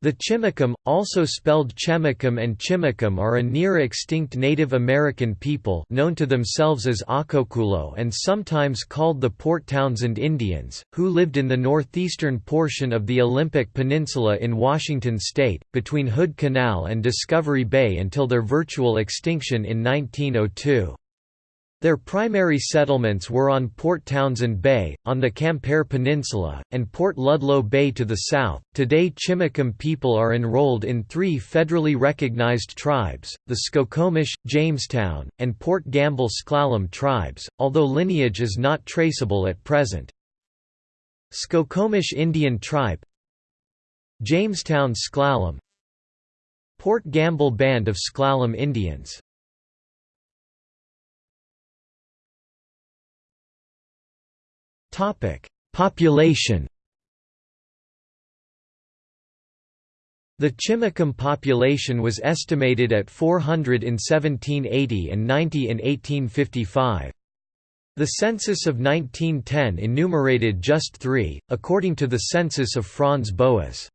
The Chimakum, also spelled Chemakum and Chimacum are a near-extinct Native American people known to themselves as Acoculo and sometimes called the Port Townsend Indians, who lived in the northeastern portion of the Olympic Peninsula in Washington state, between Hood Canal and Discovery Bay until their virtual extinction in 1902. Their primary settlements were on Port Townsend Bay, on the Quimper Peninsula, and Port Ludlow Bay to the south. Today, Chimakum people are enrolled in three federally recognized tribes the Skokomish, Jamestown, and Port Gamble S'Klallam tribes, although lineage is not traceable at present. Skokomish Indian Tribe, Jamestown S'Klallam, Port Gamble Band of S'Klallam Indians Population The Chimakum population was estimated at 400 in 1780 and 90 in 1855. The census of 1910 enumerated just three, according to the census of Franz Boas.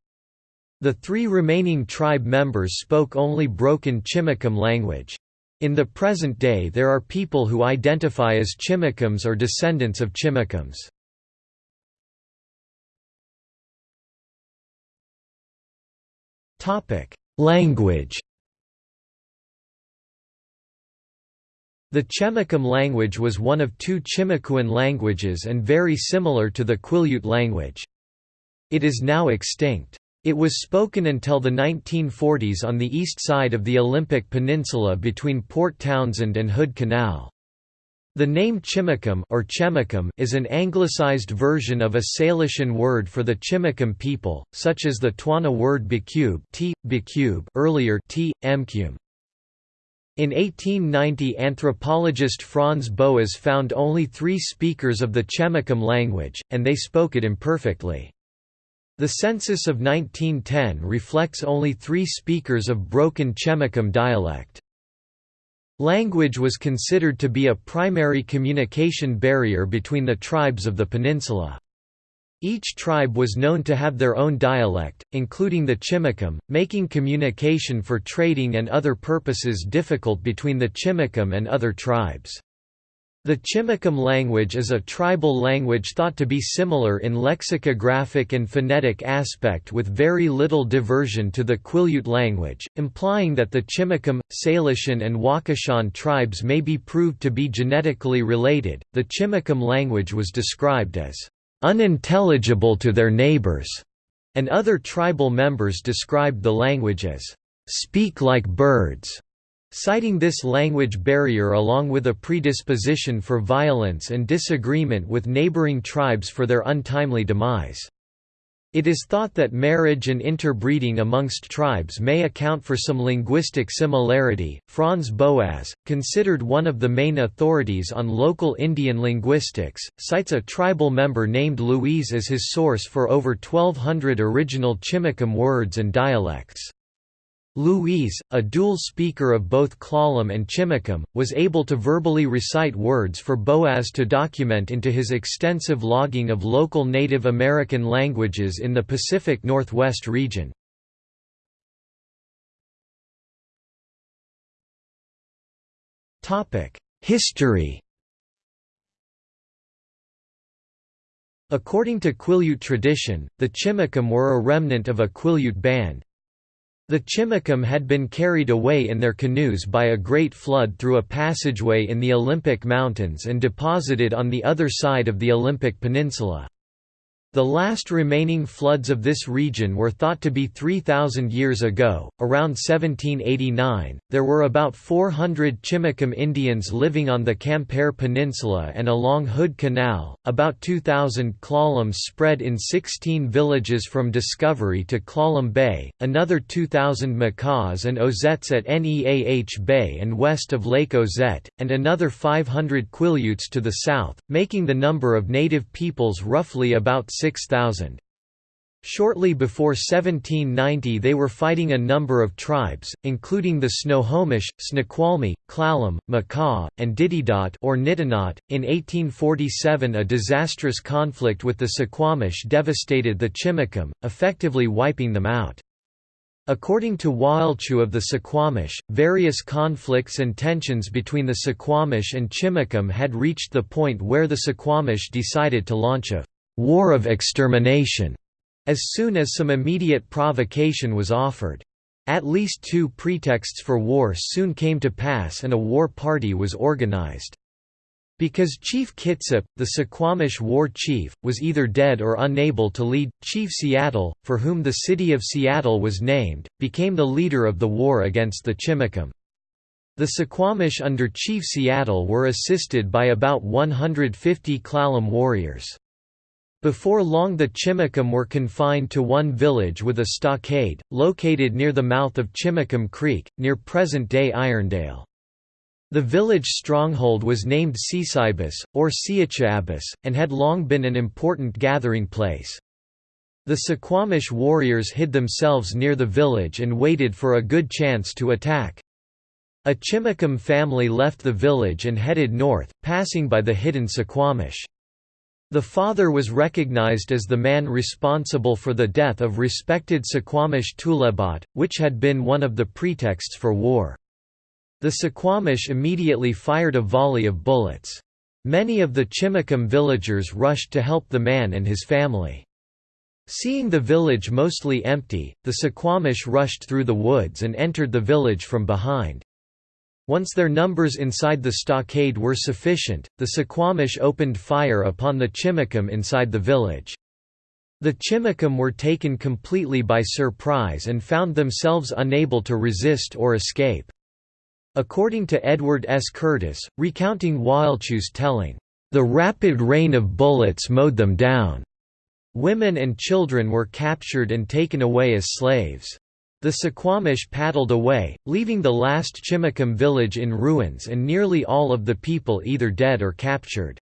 The three remaining tribe members spoke only broken Chimakum language. In the present day there are people who identify as Chimakums or descendants of Chimakums. Language The Chemakum language was one of two Chimakuan languages and very similar to the Quileute language. It is now extinct. It was spoken until the 1940s on the east side of the Olympic Peninsula between Port Townsend and Hood Canal. The name Chimakum or Chemakum is an anglicized version of a Salishan word for the Chimakum people, such as the Twana word Bicube, t, Bicube earlier t, Mcum. In 1890 anthropologist Franz Boas found only three speakers of the Chemakum language, and they spoke it imperfectly. The census of 1910 reflects only three speakers of broken Chemakum dialect. Language was considered to be a primary communication barrier between the tribes of the peninsula. Each tribe was known to have their own dialect, including the Chimakum, making communication for trading and other purposes difficult between the Chimakum and other tribes. The Chimakum language is a tribal language thought to be similar in lexicographic and phonetic aspect with very little diversion to the Quileute language, implying that the Chimakum, Salishan, and Wakashan tribes may be proved to be genetically related. The Chimakum language was described as unintelligible to their neighbors, and other tribal members described the language as speak like birds. Citing this language barrier along with a predisposition for violence and disagreement with neighboring tribes for their untimely demise. It is thought that marriage and interbreeding amongst tribes may account for some linguistic similarity. Franz Boas, considered one of the main authorities on local Indian linguistics, cites a tribal member named Louise as his source for over 1200 original Chimakum words and dialects. Louise, a dual speaker of both Klallam and Chimakum, was able to verbally recite words for Boas to document into his extensive logging of local Native American languages in the Pacific Northwest region. History According to Quileute tradition, the Chimakum were a remnant of a Quileute band, the Chimakum had been carried away in their canoes by a great flood through a passageway in the Olympic Mountains and deposited on the other side of the Olympic Peninsula. The last remaining floods of this region were thought to be 3,000 years ago. Around 1789, there were about 400 Chimakum Indians living on the Quimper Peninsula and along Hood Canal, about 2,000 Klallams spread in 16 villages from Discovery to Klallam Bay, another 2,000 Makahs and Ozettes at Neah Bay and west of Lake Ozette, and another 500 Quileutes to the south, making the number of native peoples roughly about 6,000. Shortly before 1790 they were fighting a number of tribes, including the Snohomish, Snoqualmie, Clallam, Makah, and Ditidaht or Nitinat. .In 1847 a disastrous conflict with the Suquamish devastated the Chimakum, effectively wiping them out. According to Wailchu of the Suquamish, various conflicts and tensions between the Suquamish and Chimacum had reached the point where the Suquamish decided to launch a «war of extermination» as soon as some immediate provocation was offered. At least two pretexts for war soon came to pass and a war party was organized. Because Chief Kitsap, the Suquamish war chief, was either dead or unable to lead, Chief Seattle, for whom the city of Seattle was named, became the leader of the war against the Chimacum. The Suquamish under Chief Seattle were assisted by about 150 Klallam warriors. Before long the Chimacum were confined to one village with a stockade, located near the mouth of Chimacum Creek, near present-day Irondale. The village stronghold was named Seasibus, or Siachabas, and had long been an important gathering place. The Suquamish warriors hid themselves near the village and waited for a good chance to attack. A Chimacum family left the village and headed north, passing by the hidden Suquamish. The father was recognized as the man responsible for the death of respected Suquamish Tulebat, which had been one of the pretexts for war. The Suquamish immediately fired a volley of bullets. Many of the Chimacum villagers rushed to help the man and his family. Seeing the village mostly empty, the Suquamish rushed through the woods and entered the village from behind. Once their numbers inside the stockade were sufficient, the Suquamish opened fire upon the Chimacum inside the village. The Chimacum were taken completely by surprise and found themselves unable to resist or escape. According to Edward S. Curtis, recounting Wailchu's telling, "...the rapid rain of bullets mowed them down. Women and children were captured and taken away as slaves. The Suquamish paddled away, leaving the last Chimacum village in ruins and nearly all of the people either dead or captured.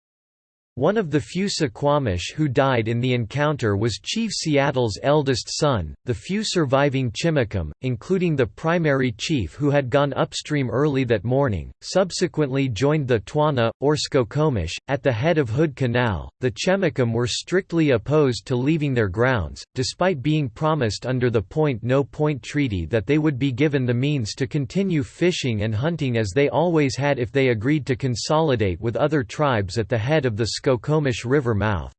One of the few Suquamish who died in the encounter was Chief Seattle's eldest son. The few surviving Chimacum, including the primary chief who had gone upstream early that morning, subsequently joined the Twana, or Skokomish, at the head of Hood Canal. The Chimacum were strictly opposed to leaving their grounds, despite being promised under the Point No Point Treaty that they would be given the means to continue fishing and hunting as they always had if they agreed to consolidate with other tribes at the head of the Skokomish River mouth.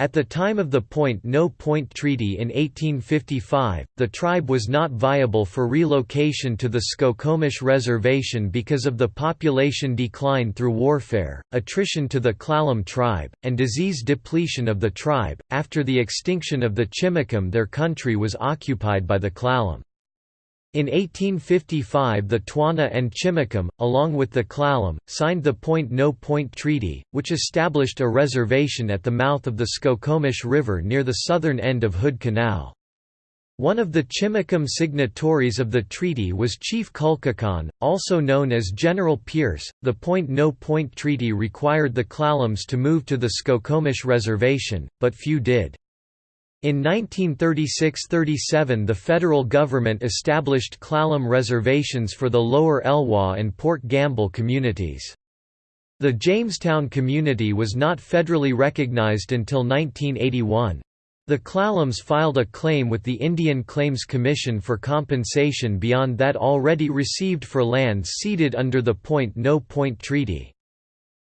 At the time of the Point No Point Treaty in 1855, the tribe was not viable for relocation to the Skokomish Reservation because of the population decline through warfare, attrition to the Klallam tribe, and disease depletion of the tribe. After the extinction of the Chimacum, their country was occupied by the Klallam. In 1855 the Twana and Chimacum, along with the Klallam, signed the Point No Point Treaty, which established a reservation at the mouth of the Skokomish River near the southern end of Hood Canal. One of the Chimacum signatories of the treaty was Chief Kulkakan, also known as General Pierce. The Point No Point Treaty required the Klallams to move to the Skokomish Reservation, but few did. In 1936–37 the federal government established Clallam reservations for the Lower Elwha and Port Gamble communities. The Jamestown community was not federally recognized until 1981. The Clallams filed a claim with the Indian Claims Commission for compensation beyond that already received for lands ceded under the Point No Point Treaty.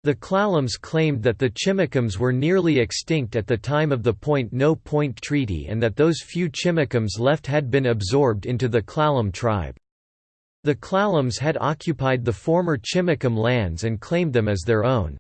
The Klallams claimed that the Chimacums were nearly extinct at the time of the Point No Point Treaty and that those few Chimacums left had been absorbed into the Klallam tribe. The Klallams had occupied the former Chimacum lands and claimed them as their own.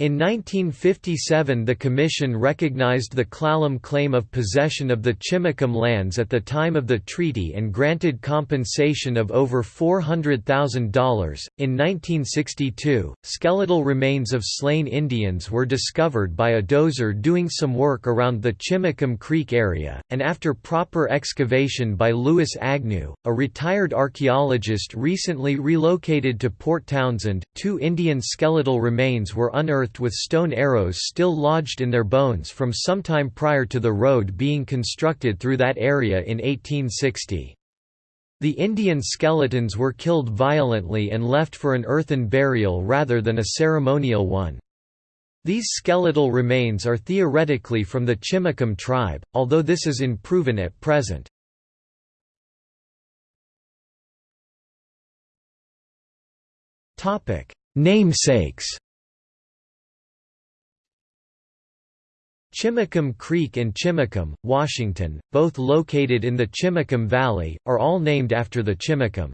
In 1957 the Commission recognized the Clallam claim of possession of the Chimacum lands at the time of the treaty and granted compensation of over $400,000. In 1962, skeletal remains of slain Indians were discovered by a dozer doing some work around the Chimacum Creek area, and after proper excavation by Louis Agnew, a retired archaeologist recently relocated to Port Townsend, two Indian skeletal remains were unearthed unearthed with stone arrows still lodged in their bones from sometime prior to the road being constructed through that area in 1860. The Indian skeletons were killed violently and left for an earthen burial rather than a ceremonial one. These skeletal remains are theoretically from the Chimacum tribe, although this is unproven at present. Namesakes Chimacum Creek and Chimacum, Washington, both located in the Chimacum Valley, are all named after the Chimacum.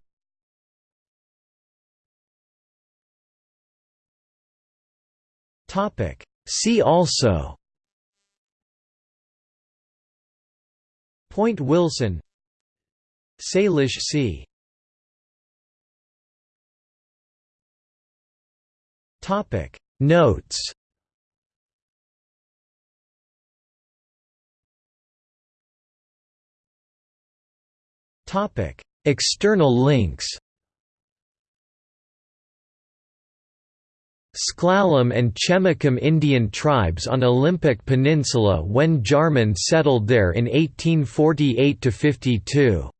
See also Point Wilson Salish Sea Notes External links S'Klallam and Chemakum Indian tribes on Olympic Peninsula when Jarman settled there in 1848–52